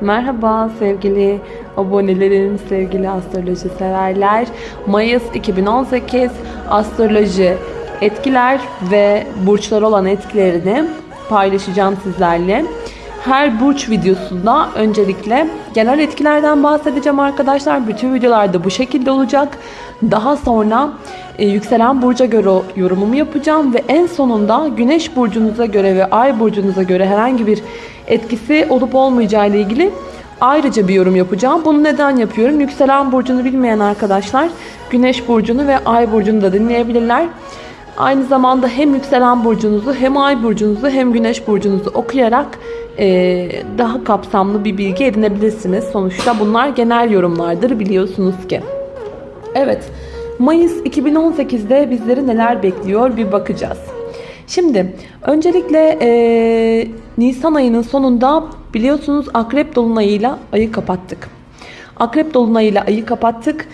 Merhaba sevgili abonelerim, sevgili astroloji severler. Mayıs 2018 astroloji etkiler ve burçlar olan etkilerini paylaşacağım sizlerle. Her burç videosunda öncelikle genel etkilerden bahsedeceğim arkadaşlar. Bütün videolarda bu şekilde olacak. Daha sonra e, yükselen burca göre yorumumu yapacağım ve en sonunda güneş burcunuza göre ve ay burcunuza göre herhangi bir etkisi olup olmayacağı ile ilgili ayrıca bir yorum yapacağım. Bunu neden yapıyorum? Yükselen burcunu bilmeyen arkadaşlar güneş burcunu ve ay burcunu da dinleyebilirler. Aynı zamanda hem yükselen burcunuzu hem ay burcunuzu hem güneş burcunuzu okuyarak daha kapsamlı bir bilgi edinebilirsiniz. Sonuçta bunlar genel yorumlardır biliyorsunuz ki. Evet, Mayıs 2018'de bizleri neler bekliyor bir bakacağız. Şimdi öncelikle e, Nisan ayının sonunda biliyorsunuz Akrep Dolunay'ıyla ayı kapattık. Akrep Dolunay'ıyla ayı kapattık.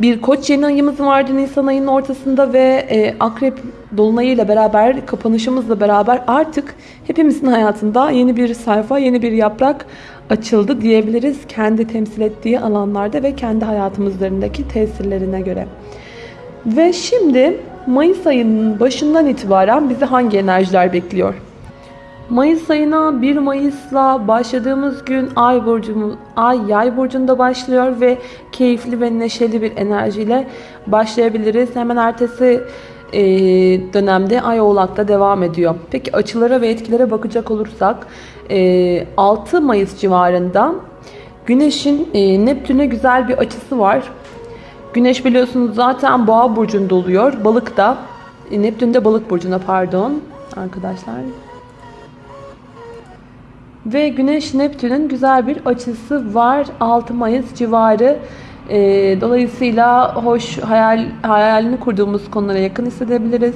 Bir koç yeni ayımız vardı Nisan ayının ortasında ve e, Akrep Dolunay'ıyla beraber kapanışımızla beraber artık hepimizin hayatında yeni bir sayfa, yeni bir yaprak açıldı diyebiliriz. Kendi temsil ettiği alanlarda ve kendi hayatımızlarındaki tesirlerine göre. Ve şimdi Mayıs ayının başından itibaren bizi hangi enerjiler bekliyor? Mayıs ayına 1 Mayıs'la başladığımız gün Ay burcumuz Ay Yay burcunda başlıyor ve keyifli ve neşeli bir enerjiyle başlayabiliriz. Hemen ertesi e, dönemde Ay Oğlak'ta devam ediyor. Peki açılara ve etkilere bakacak olursak e, 6 Mayıs civarında Güneş'in e, Neptün'e güzel bir açısı var. Güneş biliyorsunuz zaten Boğa burcunda oluyor. Balık da e, Neptün de Balık burcunda pardon arkadaşlar. Ve Güneş Neptün'ün güzel bir açısı var 6 Mayıs civarı. E, dolayısıyla hoş hayal hayalini kurduğumuz konulara yakın hissedebiliriz.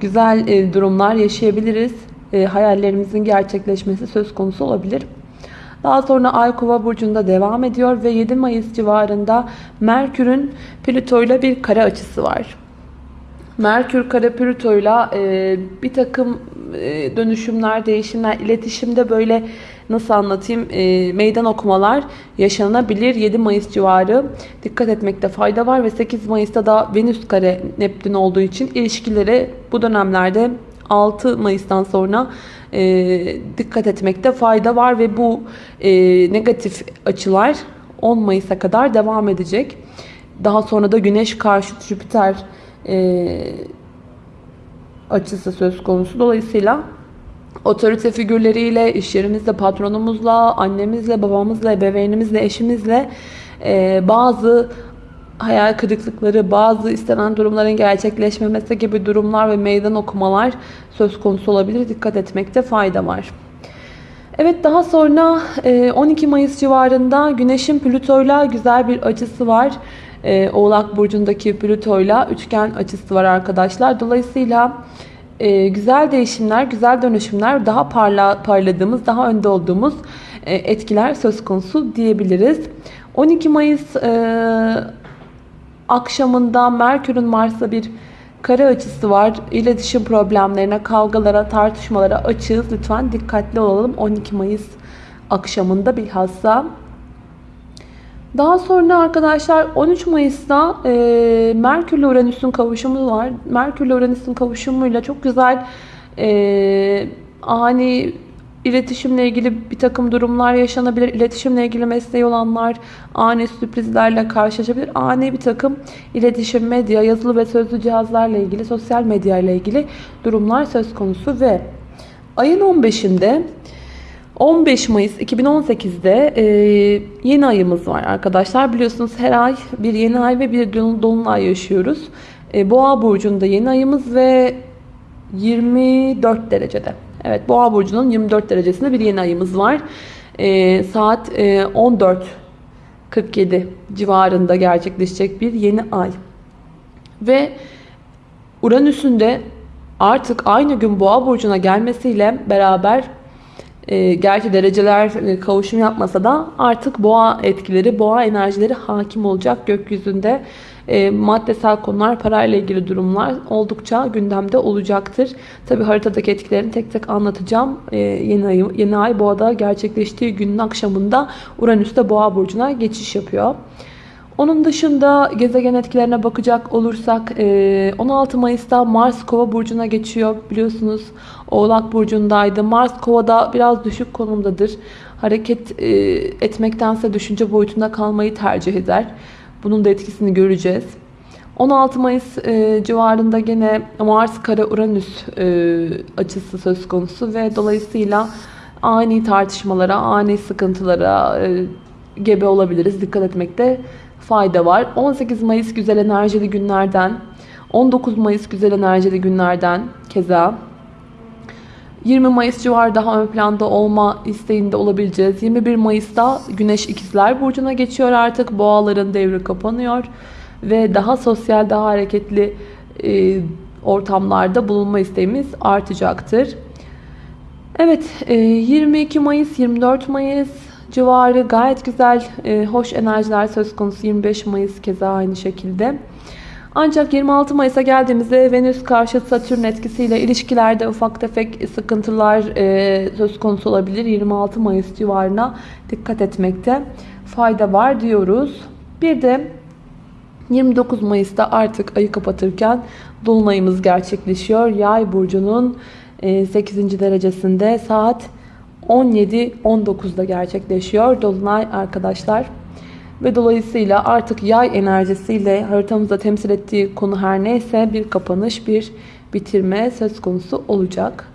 Güzel e, durumlar yaşayabiliriz. E, hayallerimizin gerçekleşmesi söz konusu olabilir. Daha sonra Ay Kova burcunda devam ediyor ve 7 Mayıs civarında Merkür'ün Plüto ile bir kare açısı var. Merkür kare Plüto ile bir takım e, dönüşümler, değişimler, iletişimde böyle nasıl anlatayım e, meydan okumalar yaşanabilir. 7 Mayıs civarı dikkat etmekte fayda var ve 8 Mayıs'ta da Venüs kare Neptün olduğu için ilişkilere bu dönemlerde 6 Mayıs'tan sonra e, dikkat etmekte fayda var ve bu e, negatif açılar 10 Mayıs'a kadar devam edecek. Daha sonra da Güneş karşıt Jüpiter e, açısı söz konusu. Dolayısıyla otorite figürleriyle, iş yerimizde patronumuzla, annemizle, babamızla, ebeveynimizle, eşimizle e, bazı hayal kırıklıkları, bazı istenen durumların gerçekleşmemesi gibi durumlar ve meydan okumalar söz konusu olabilir. Dikkat etmekte fayda var. Evet daha sonra 12 Mayıs civarında Güneş'in Plüto'yla güzel bir açısı var. Oğlak Burcu'ndaki Plüto'yla üçgen açısı var arkadaşlar. Dolayısıyla güzel değişimler, güzel dönüşümler, daha parla, parladığımız, daha önde olduğumuz etkiler söz konusu diyebiliriz. 12 Mayıs akşamında Merkür'ün Mars'a bir kare açısı var. İletişim problemlerine, kavgalara, tartışmalara açığız. Lütfen dikkatli olalım 12 Mayıs akşamında bilhassa. Daha sonra arkadaşlar 13 Mayıs'ta e, Merkür ile Uranüs'ün kavuşumu var. Merkür ile Uranüs'ün kavuşumuyla çok güzel e, ani İletişimle ilgili bir takım durumlar yaşanabilir. İletişimle ilgili mesleği olanlar ani sürprizlerle karşılaşabilir. Ani bir takım iletişim, medya, yazılı ve sözlü cihazlarla ilgili, sosyal medya ile ilgili durumlar söz konusu ve ayın 15'inde 15 Mayıs 2018'de e, yeni ayımız var arkadaşlar. Biliyorsunuz her ay bir yeni ay ve bir dolunay yaşıyoruz. E, Boğa burcunda yeni ayımız ve 24 derecede. Evet Boğa burcunun 24 derecesinde bir yeni ayımız var. E, saat e, 14.47 civarında gerçekleşecek bir yeni ay. Ve Uranüs'ün de artık aynı gün Boğa burcuna gelmesiyle beraber e, gerçi dereceler e, kavuşum yapmasa da artık boğa etkileri, boğa enerjileri hakim olacak gökyüzünde. e, maddesel konular, parayla ilgili durumlar oldukça gündemde olacaktır. Tabi haritadaki etkilerini tek tek anlatacağım. E, yeni, ay, yeni ay boğada gerçekleştiği günün akşamında Uranüs de boğa burcuna geçiş yapıyor. Onun dışında gezegen etkilerine bakacak olursak 16 Mayıs'ta Mars Kova burcuna geçiyor. Biliyorsunuz Oğlak burcundaydı. Mars Kova'da biraz düşük konumdadır. Hareket etmektense düşünce boyutunda kalmayı tercih eder. Bunun da etkisini göreceğiz. 16 Mayıs civarında gene Mars Kara Uranüs açısı söz konusu ve dolayısıyla ani tartışmalara, ani sıkıntılara gebe olabiliriz. Dikkat etmekte fayda var. 18 Mayıs güzel enerjili günlerden, 19 Mayıs güzel enerjili günlerden keza 20 Mayıs civarı daha ön planda olma isteğinde olabileceğiz. 21 Mayıs'ta Güneş ikizler Burcu'na geçiyor artık. Boğaların devri kapanıyor. Ve daha sosyal, daha hareketli e, ortamlarda bulunma isteğimiz artacaktır. Evet, e, 22 Mayıs, 24 Mayıs civarı gayet güzel, e, hoş enerjiler söz konusu. 25 Mayıs keza aynı şekilde. Ancak 26 Mayıs'a geldiğimizde Venüs karşı Satürn etkisiyle ilişkilerde ufak tefek sıkıntılar e, söz konusu olabilir. 26 Mayıs civarına dikkat etmekte fayda var diyoruz. Bir de 29 Mayıs'ta artık ayı kapatırken Dolunayımız gerçekleşiyor. Yay burcunun 8. E, derecesinde saat 17-19'da gerçekleşiyor. Dolunay arkadaşlar. Ve dolayısıyla artık yay enerjisiyle haritamızda temsil ettiği konu her neyse bir kapanış, bir bitirme söz konusu olacak.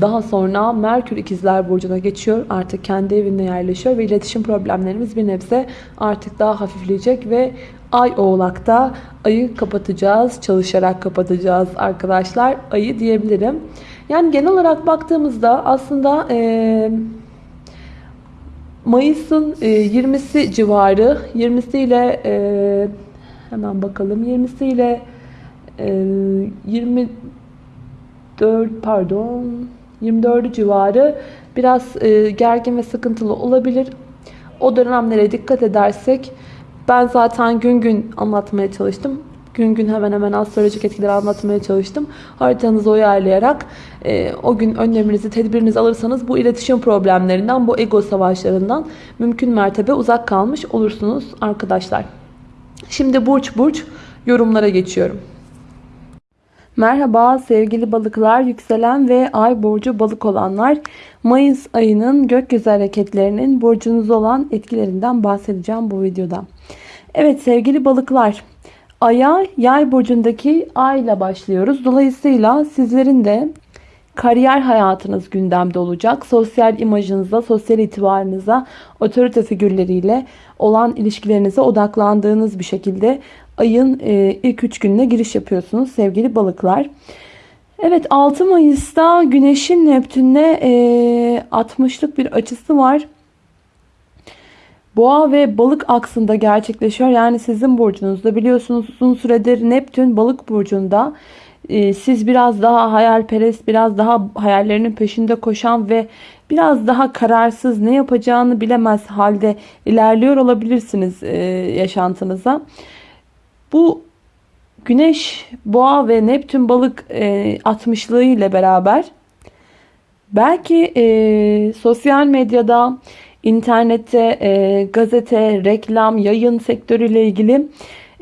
Daha sonra Merkür ikizler burcuna geçiyor. Artık kendi evinde yerleşiyor ve iletişim problemlerimiz bir nebze artık daha hafifleyecek ve Ay oğlakta ayı kapatacağız. Çalışarak kapatacağız arkadaşlar. Ayı diyebilirim. Yani genel olarak baktığımızda aslında e, Mayıs'ın e, 20'si civarı 20'si ile e, hemen bakalım 20'si ile e, 24 pardon 24 civarı biraz e, gergin ve sıkıntılı olabilir. O dönemlere dikkat edersek ben zaten gün gün anlatmaya çalıştım. Gün gün hemen hemen astrolojik etkileri anlatmaya çalıştım. Haritanızı uyarlayarak e, o gün önleminizi, tedbirinizi alırsanız bu iletişim problemlerinden, bu ego savaşlarından mümkün mertebe uzak kalmış olursunuz arkadaşlar. Şimdi burç burç yorumlara geçiyorum. Merhaba sevgili balıklar, yükselen ve ay burcu balık olanlar. Mayıs ayının gökyüzü hareketlerinin burcunuz olan etkilerinden bahsedeceğim bu videoda. Evet sevgili balıklar, aya yay burcundaki ay ile başlıyoruz. Dolayısıyla sizlerin de kariyer hayatınız gündemde olacak. Sosyal imajınıza, sosyal itibarınıza, otorite figürleriyle olan ilişkilerinize odaklandığınız bir şekilde ayın e, ilk 3 gününe giriş yapıyorsunuz sevgili balıklar. Evet 6 Mayıs'ta Güneş'in Neptün'le e, 60'lık bir açısı var. Boğa ve balık aksında gerçekleşiyor. Yani sizin burcunuzda biliyorsunuz uzun süredir Neptün balık burcunda. Ee, siz biraz daha hayalperest, biraz daha hayallerinin peşinde koşan ve biraz daha kararsız ne yapacağını bilemez halde ilerliyor olabilirsiniz e, yaşantınıza. Bu Güneş, Boğa ve Neptün balık e, 60'lığı ile beraber belki e, sosyal medyada internette, e, gazete, reklam, yayın sektörüyle ilgili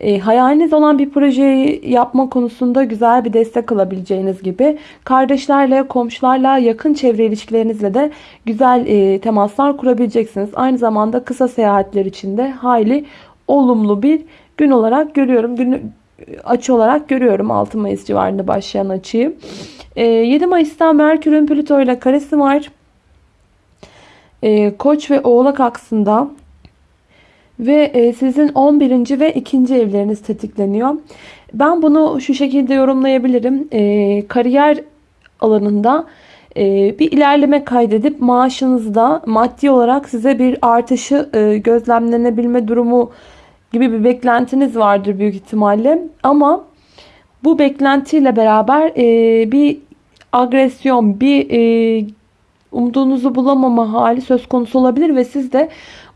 e, hayaliniz olan bir projeyi yapma konusunda güzel bir destek alabileceğiniz gibi kardeşlerle, komşularla, yakın çevre ilişkilerinizle de güzel e, temaslar kurabileceksiniz. Aynı zamanda kısa seyahatler için de hayli olumlu bir gün olarak görüyorum. Günü açı olarak görüyorum 6 Mayıs civarında başlayan açıyı. E, 7 Mayıs'ta Merkür'ün Plüto ile karesi var e, Koç ve Oğlak aksında ve e, sizin 11. ve 2. evleriniz tetikleniyor. Ben bunu şu şekilde yorumlayabilirim. E, kariyer alanında e, bir ilerleme kaydedip maaşınızda maddi olarak size bir artışı e, gözlemlenebilme durumu gibi bir beklentiniz vardır büyük ihtimalle. Ama bu beklentiyle beraber e, bir agresyon, bir e, umduğunuzu bulamama hali söz konusu olabilir ve siz de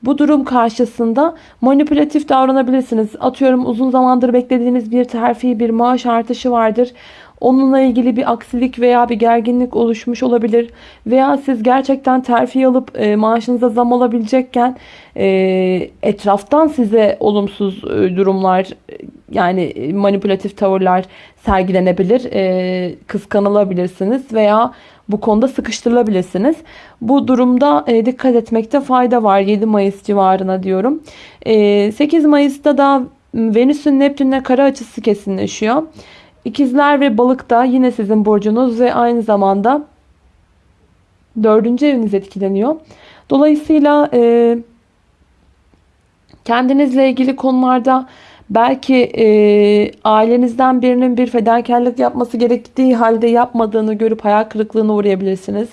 bu durum karşısında manipülatif davranabilirsiniz. Atıyorum uzun zamandır beklediğiniz bir terfi, bir maaş artışı vardır. Onunla ilgili bir aksilik veya bir gerginlik oluşmuş olabilir. Veya siz gerçekten terfi alıp e, maaşınıza zam olabilecekken e, etraftan size olumsuz e, durumlar yani manipülatif tavırlar sergilenebilir. E, kıskanılabilirsiniz veya bu konuda sıkıştırılabilirsiniz. Bu durumda e, dikkat etmekte fayda var 7 Mayıs civarına diyorum. E, 8 Mayıs'ta da Venüs'ün Neptün'le kara açısı kesinleşiyor. İkizler ve balık da yine sizin burcunuz ve aynı zamanda dördüncü eviniz etkileniyor. Dolayısıyla e, kendinizle ilgili konularda belki e, ailenizden birinin bir fedakarlık yapması gerektiği halde yapmadığını görüp hayal kırıklığına uğrayabilirsiniz.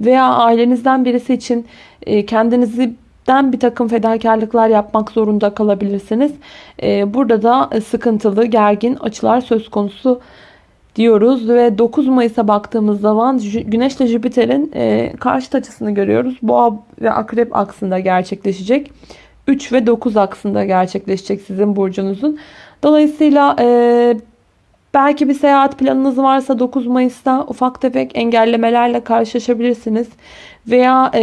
Veya ailenizden birisi için e, kendinizi den bir takım fedakarlıklar yapmak zorunda kalabilirsiniz. Ee, burada da sıkıntılı, gergin açılar söz konusu diyoruz ve 9 Mayıs'a baktığımız zaman Güneş ile Jüpiter'in e, karşıt açısını görüyoruz. Boğa ve Akrep aksında gerçekleşecek. 3 ve 9 aksında gerçekleşecek sizin burcunuzun. Dolayısıyla e, belki bir seyahat planınız varsa 9 Mayıs'ta ufak tefek engellemelerle karşılaşabilirsiniz veya e,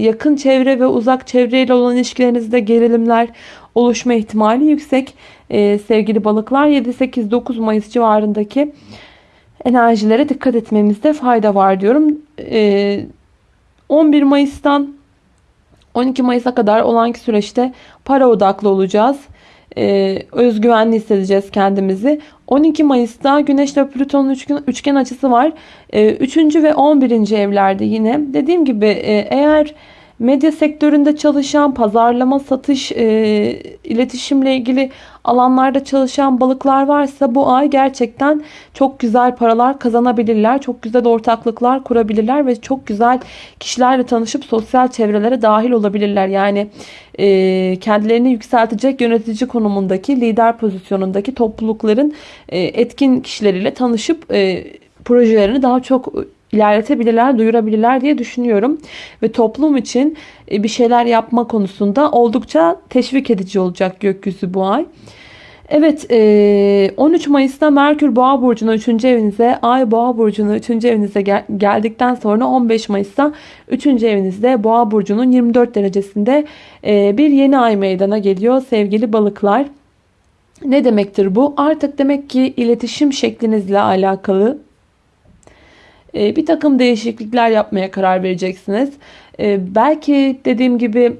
yakın çevre ve uzak çevreyle olan ilişkilerinizde gerilimler oluşma ihtimali yüksek. E, sevgili balıklar 7-8-9 Mayıs civarındaki enerjilere dikkat etmemizde fayda var diyorum. E, 11 Mayıs'tan 12 Mayıs'a kadar olan süreçte para odaklı olacağız e, özgüvenli hissedeceğiz kendimizi. 12 Mayıs'ta Güneş ile Plüton'un üçgen, açısı var. E, 3. ve 11. evlerde yine. Dediğim gibi e, eğer medya sektöründe çalışan, pazarlama, satış, e, iletişimle ilgili alanlarda çalışan balıklar varsa bu ay gerçekten çok güzel paralar kazanabilirler. Çok güzel ortaklıklar kurabilirler ve çok güzel kişilerle tanışıp sosyal çevrelere dahil olabilirler. Yani e, kendilerini yükseltecek yönetici konumundaki, lider pozisyonundaki toplulukların e, etkin kişileriyle tanışıp e, projelerini daha çok ilerletebilirler, duyurabilirler diye düşünüyorum. Ve toplum için e, bir şeyler yapma konusunda oldukça teşvik edici olacak gökyüzü bu ay. Evet 13 e, Mayıs'ta Merkür Boğa Burcu'na 3. evinize, Ay Boğa Burcu'na 3. evinize gel geldikten sonra 15 Mayıs'ta 3. evinizde Boğa Burcu'nun 24 derecesinde e, bir yeni ay meydana geliyor sevgili balıklar. Ne demektir bu? Artık demek ki iletişim şeklinizle alakalı e, bir takım değişiklikler yapmaya karar vereceksiniz. Belki dediğim gibi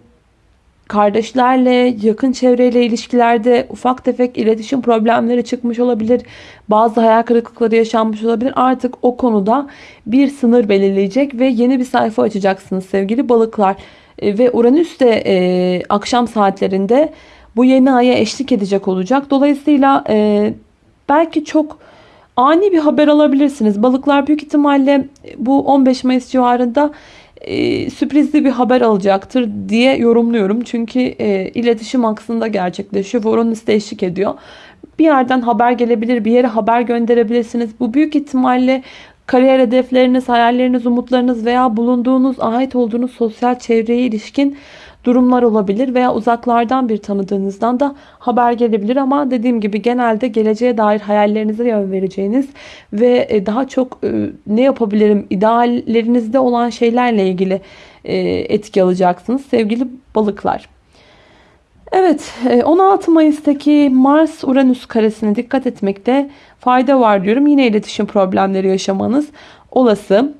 kardeşlerle, yakın çevreyle ilişkilerde ufak tefek iletişim problemleri çıkmış olabilir. Bazı hayal kırıklıkları yaşanmış olabilir. Artık o konuda bir sınır belirleyecek ve yeni bir sayfa açacaksınız sevgili balıklar. E, ve Uranüs de e, akşam saatlerinde bu yeni aya eşlik edecek olacak. Dolayısıyla e, belki çok ani bir haber alabilirsiniz. Balıklar büyük ihtimalle bu 15 Mayıs civarında e, sürprizli bir haber alacaktır diye yorumluyorum. Çünkü e, iletişim aksında gerçekleşiyor. Voronus da eşlik ediyor. Bir yerden haber gelebilir, bir yere haber gönderebilirsiniz. Bu büyük ihtimalle kariyer hedefleriniz, hayalleriniz, umutlarınız veya bulunduğunuz, ait olduğunuz sosyal çevreye ilişkin durumlar olabilir veya uzaklardan bir tanıdığınızdan da haber gelebilir ama dediğim gibi genelde geleceğe dair hayallerinize yön vereceğiniz ve e, daha çok e, ne yapabilirim ideallerinizde olan şeylerle ilgili e, etki alacaksınız sevgili balıklar. Evet 16 Mayıs'taki Mars Uranüs karesine dikkat etmekte fayda var diyorum. Yine iletişim problemleri yaşamanız olası.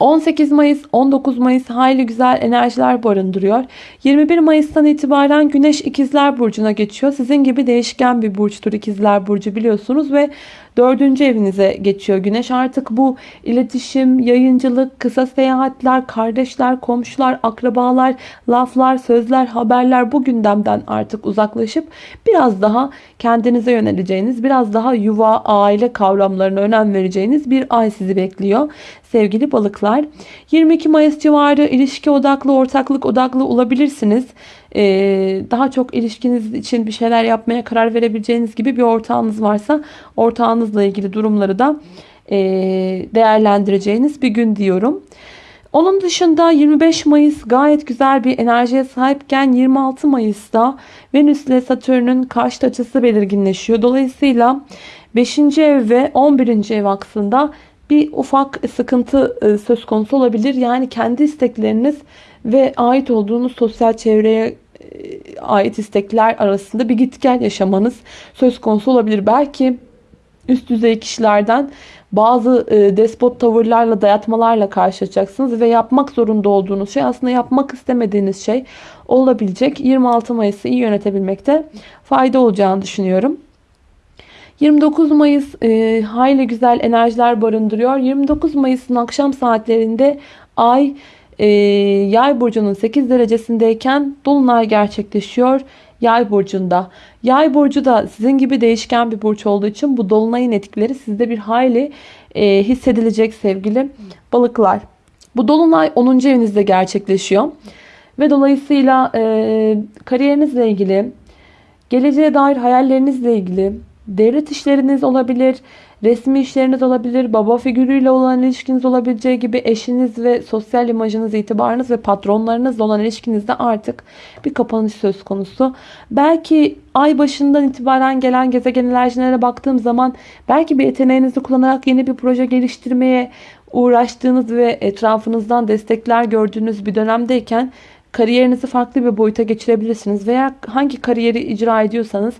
18 Mayıs 19 Mayıs hayli güzel enerjiler barındırıyor. 21 Mayıs'tan itibaren Güneş İkizler Burcu'na geçiyor. Sizin gibi değişken bir burçtur İkizler Burcu biliyorsunuz ve Dördüncü evinize geçiyor güneş. Artık bu iletişim, yayıncılık, kısa seyahatler, kardeşler, komşular, akrabalar, laflar, sözler, haberler bu gündemden artık uzaklaşıp biraz daha kendinize yöneleceğiniz, biraz daha yuva, aile kavramlarına önem vereceğiniz bir ay sizi bekliyor. Sevgili balıklar 22 Mayıs civarı ilişki odaklı, ortaklık odaklı olabilirsiniz. Ee, daha çok ilişkiniz için bir şeyler yapmaya karar verebileceğiniz gibi bir ortağınız varsa ortağınızla ilgili durumları da e, değerlendireceğiniz bir gün diyorum. Onun dışında 25 Mayıs gayet güzel bir enerjiye sahipken 26 Mayıs'ta Venüs ile Satürn'ün karşıt açısı belirginleşiyor. Dolayısıyla 5. ev ve 11. ev aksında bir ufak sıkıntı e, söz konusu olabilir. Yani kendi istekleriniz ve ait olduğunuz sosyal çevreye e, ait istekler arasında bir git gel yaşamanız söz konusu olabilir. Belki üst düzey kişilerden bazı e, despot tavırlarla, dayatmalarla karşılaşacaksınız ve yapmak zorunda olduğunuz şey aslında yapmak istemediğiniz şey olabilecek. 26 Mayıs'ı iyi yönetebilmekte fayda olacağını düşünüyorum. 29 Mayıs e, hayli güzel enerjiler barındırıyor. 29 Mayıs'ın akşam saatlerinde Ay e, Yay burcunun 8 derecesindeyken Dolunay gerçekleşiyor. Yay burcunda. Yay burcu da sizin gibi değişken bir burç olduğu için bu dolunayın etkileri sizde bir hayli e, hissedilecek sevgili balıklar. Bu dolunay 10. evinizde gerçekleşiyor. Ve dolayısıyla e, kariyerinizle ilgili, geleceğe dair hayallerinizle ilgili, devlet işleriniz olabilir, resmi işleriniz olabilir, baba figürüyle olan ilişkiniz olabileceği gibi eşiniz ve sosyal imajınız, itibarınız ve patronlarınızla olan ilişkinizde artık bir kapanış söz konusu. Belki ay başından itibaren gelen gezegen enerjilere baktığım zaman belki bir yeteneğinizi kullanarak yeni bir proje geliştirmeye uğraştığınız ve etrafınızdan destekler gördüğünüz bir dönemdeyken kariyerinizi farklı bir boyuta geçirebilirsiniz veya hangi kariyeri icra ediyorsanız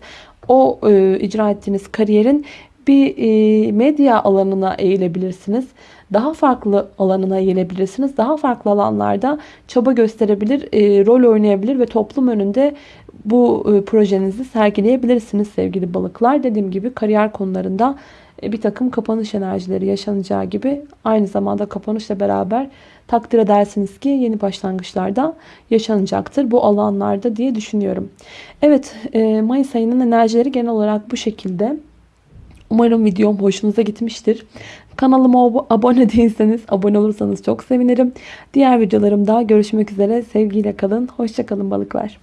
o e, icra ettiğiniz kariyerin bir e, medya alanına eğilebilirsiniz. Daha farklı alanına eğilebilirsiniz. Daha farklı alanlarda çaba gösterebilir, e, rol oynayabilir ve toplum önünde bu e, projenizi sergileyebilirsiniz sevgili balıklar. Dediğim gibi kariyer konularında bir takım kapanış enerjileri yaşanacağı gibi aynı zamanda kapanışla beraber takdir edersiniz ki yeni başlangıçlarda yaşanacaktır bu alanlarda diye düşünüyorum. Evet Mayıs ayının enerjileri genel olarak bu şekilde. Umarım videom hoşunuza gitmiştir. Kanalıma abone değilseniz abone olursanız çok sevinirim. Diğer videolarımda görüşmek üzere. Sevgiyle kalın. Hoşçakalın balıklar.